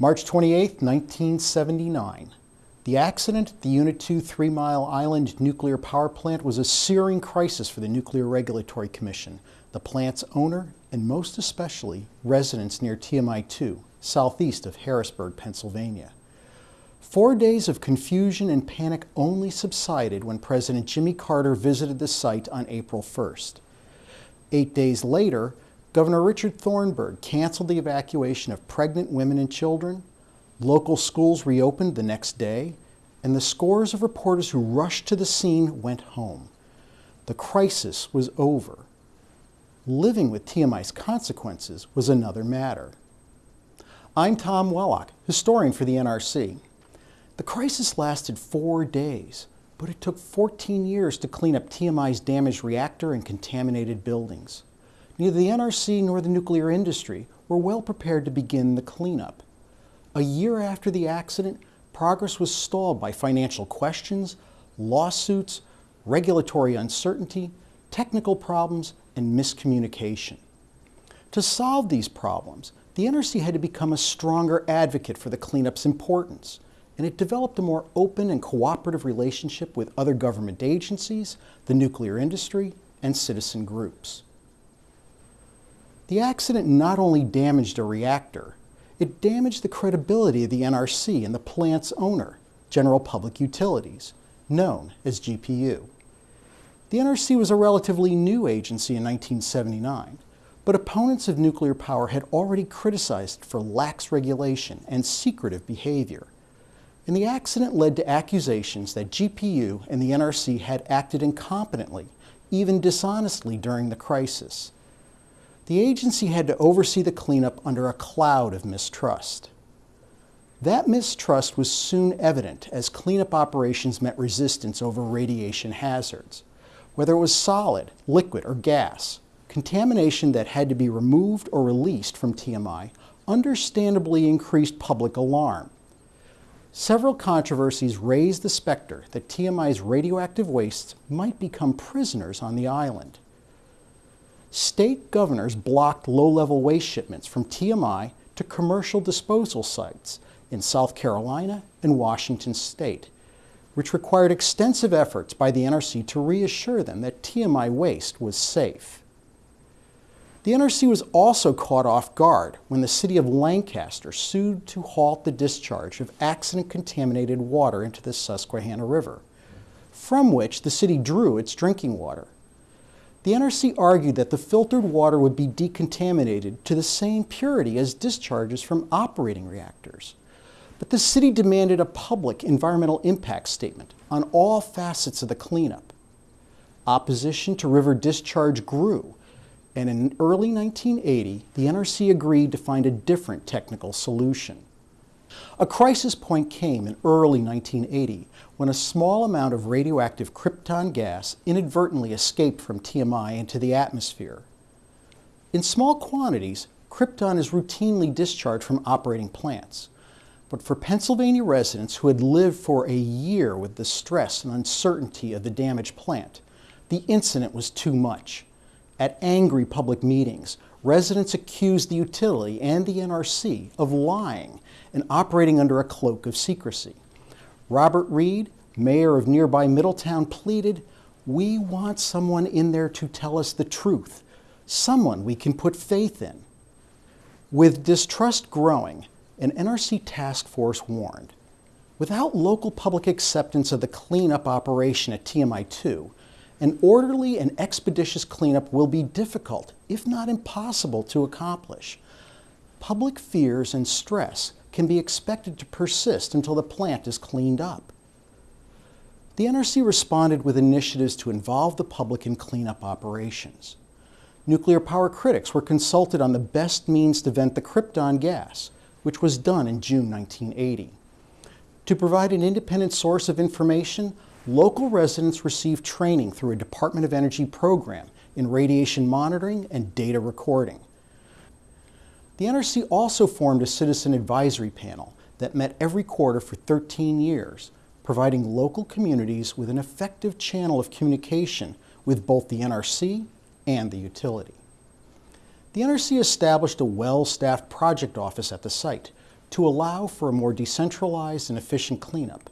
March 28, 1979. The accident at the Unit 2 Three Mile Island nuclear power plant was a searing crisis for the Nuclear Regulatory Commission, the plant's owner, and most especially residents near TMI 2, southeast of Harrisburg, Pennsylvania. Four days of confusion and panic only subsided when President Jimmy Carter visited the site on April 1st. Eight days later, Governor Richard Thornburgh canceled the evacuation of pregnant women and children, Local schools reopened the next day, and the scores of reporters who rushed to the scene went home. The crisis was over. Living with TMI's consequences was another matter. I'm Tom Wellock, historian for the NRC. The crisis lasted four days, but it took 14 years to clean up TMI's damaged reactor and contaminated buildings. Neither the NRC nor the nuclear industry were well prepared to begin the cleanup. A year after the accident, progress was stalled by financial questions, lawsuits, regulatory uncertainty, technical problems, and miscommunication. To solve these problems, the NRC had to become a stronger advocate for the cleanup's importance, and it developed a more open and cooperative relationship with other government agencies, the nuclear industry, and citizen groups. The accident not only damaged a reactor, it damaged the credibility of the NRC and the plant's owner, General Public Utilities, known as GPU. The NRC was a relatively new agency in 1979, but opponents of nuclear power had already criticized for lax regulation and secretive behavior. And the accident led to accusations that GPU and the NRC had acted incompetently, even dishonestly during the crisis the agency had to oversee the cleanup under a cloud of mistrust. That mistrust was soon evident as cleanup operations met resistance over radiation hazards. Whether it was solid, liquid, or gas, contamination that had to be removed or released from TMI understandably increased public alarm. Several controversies raised the specter that TMI's radioactive wastes might become prisoners on the island state governors blocked low-level waste shipments from TMI to commercial disposal sites in South Carolina and Washington state, which required extensive efforts by the NRC to reassure them that TMI waste was safe. The NRC was also caught off guard when the city of Lancaster sued to halt the discharge of accident-contaminated water into the Susquehanna River, from which the city drew its drinking water. The NRC argued that the filtered water would be decontaminated to the same purity as discharges from operating reactors. But the city demanded a public environmental impact statement on all facets of the cleanup. Opposition to river discharge grew, and in early 1980, the NRC agreed to find a different technical solution. A crisis point came in early 1980 when a small amount of radioactive krypton gas inadvertently escaped from TMI into the atmosphere. In small quantities, krypton is routinely discharged from operating plants. But for Pennsylvania residents who had lived for a year with the stress and uncertainty of the damaged plant, the incident was too much. At angry public meetings, residents accused the utility and the NRC of lying and operating under a cloak of secrecy. Robert Reid, mayor of nearby Middletown, pleaded, We want someone in there to tell us the truth, someone we can put faith in. With distrust growing, an NRC task force warned without local public acceptance of the cleanup operation at TMI 2, an orderly and expeditious cleanup will be difficult, if not impossible, to accomplish. Public fears and stress can be expected to persist until the plant is cleaned up. The NRC responded with initiatives to involve the public in cleanup operations. Nuclear power critics were consulted on the best means to vent the krypton gas, which was done in June 1980. To provide an independent source of information, local residents received training through a Department of Energy program in radiation monitoring and data recording. The NRC also formed a citizen advisory panel that met every quarter for 13 years, providing local communities with an effective channel of communication with both the NRC and the utility. The NRC established a well-staffed project office at the site, to allow for a more decentralized and efficient cleanup.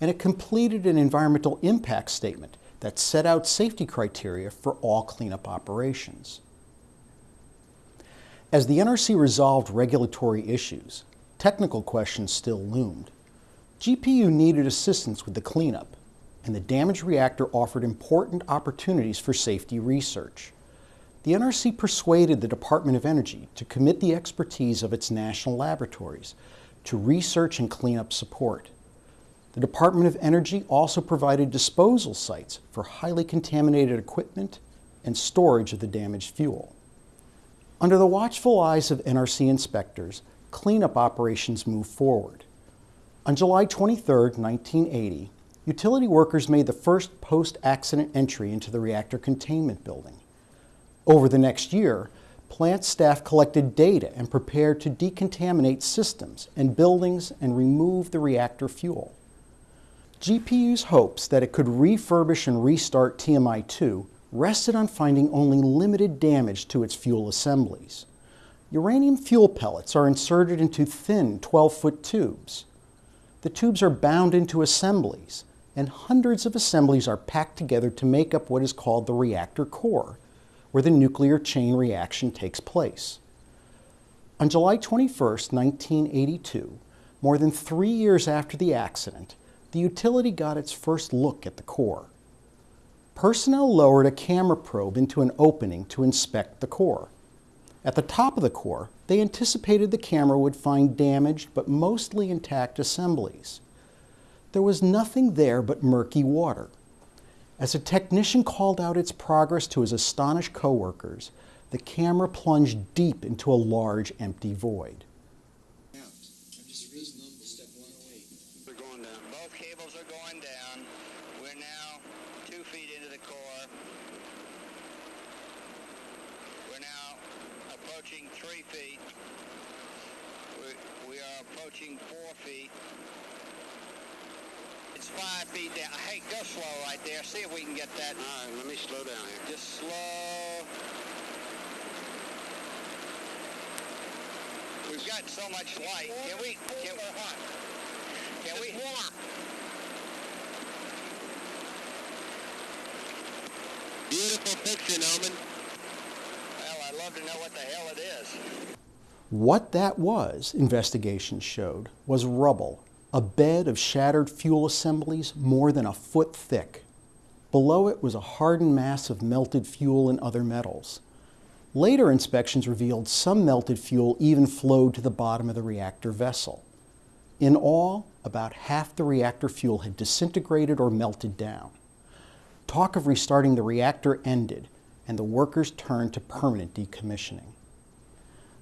And it completed an environmental impact statement that set out safety criteria for all cleanup operations. As the NRC resolved regulatory issues, technical questions still loomed. GPU needed assistance with the cleanup, and the damaged reactor offered important opportunities for safety research. The NRC persuaded the Department of Energy to commit the expertise of its national laboratories to research and cleanup support. The Department of Energy also provided disposal sites for highly contaminated equipment and storage of the damaged fuel. Under the watchful eyes of NRC inspectors, cleanup operations moved forward. On July 23, 1980, utility workers made the first post-accident entry into the reactor containment building. Over the next year, plant staff collected data and prepared to decontaminate systems and buildings and remove the reactor fuel. GPU's hopes that it could refurbish and restart TMI-2 rested on finding only limited damage to its fuel assemblies. Uranium fuel pellets are inserted into thin 12-foot tubes. The tubes are bound into assemblies, and hundreds of assemblies are packed together to make up what is called the reactor core, where the nuclear chain reaction takes place. On July 21, 1982, more than three years after the accident, the utility got its first look at the core. Personnel lowered a camera probe into an opening to inspect the core. At the top of the core, they anticipated the camera would find damaged but mostly intact assemblies. There was nothing there but murky water. As a technician called out its progress to his astonished coworkers, the camera plunged deep into a large empty void. Both cables are going down. We're now two feet into the core. We're now approaching three feet. We, we are approaching four feet. It's five feet down. Hey, go slow right there. See if we can get that. All right, let me slow down here. Just slow. We've got so much light. Can we? Can, we, can we? Beautiful Noman. Well, I'd love to know what the hell it is. What that was, investigations showed, was rubble, a bed of shattered fuel assemblies more than a foot thick. Below it was a hardened mass of melted fuel and other metals. Later inspections revealed some melted fuel even flowed to the bottom of the reactor vessel. In all, about half the reactor fuel had disintegrated or melted down. Talk of restarting the reactor ended, and the workers turned to permanent decommissioning.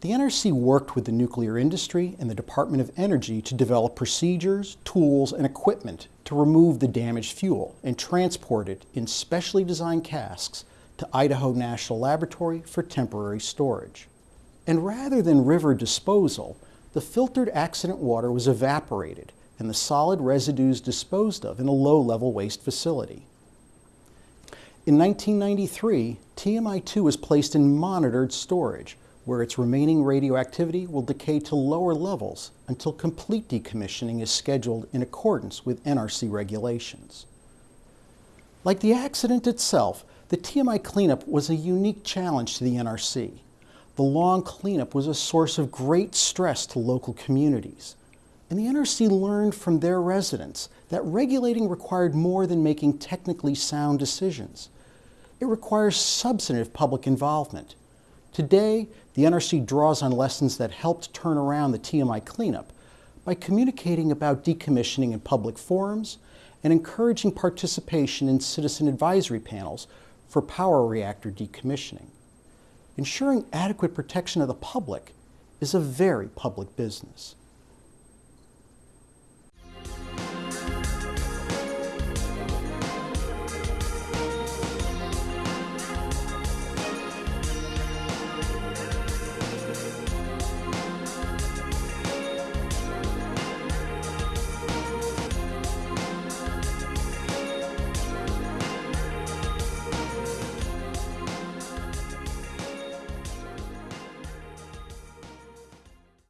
The NRC worked with the nuclear industry and the Department of Energy to develop procedures, tools, and equipment to remove the damaged fuel and transport it in specially designed casks to Idaho National Laboratory for temporary storage. And rather than river disposal, the filtered accident water was evaporated and the solid residues disposed of in a low-level waste facility. In 1993, TMI-2 was placed in monitored storage, where its remaining radioactivity will decay to lower levels until complete decommissioning is scheduled in accordance with NRC regulations. Like the accident itself, the TMI cleanup was a unique challenge to the NRC. The long cleanup was a source of great stress to local communities. And the NRC learned from their residents that regulating required more than making technically sound decisions. It requires substantive public involvement. Today, the NRC draws on lessons that helped turn around the TMI cleanup by communicating about decommissioning in public forums and encouraging participation in citizen advisory panels for power reactor decommissioning. Ensuring adequate protection of the public is a very public business.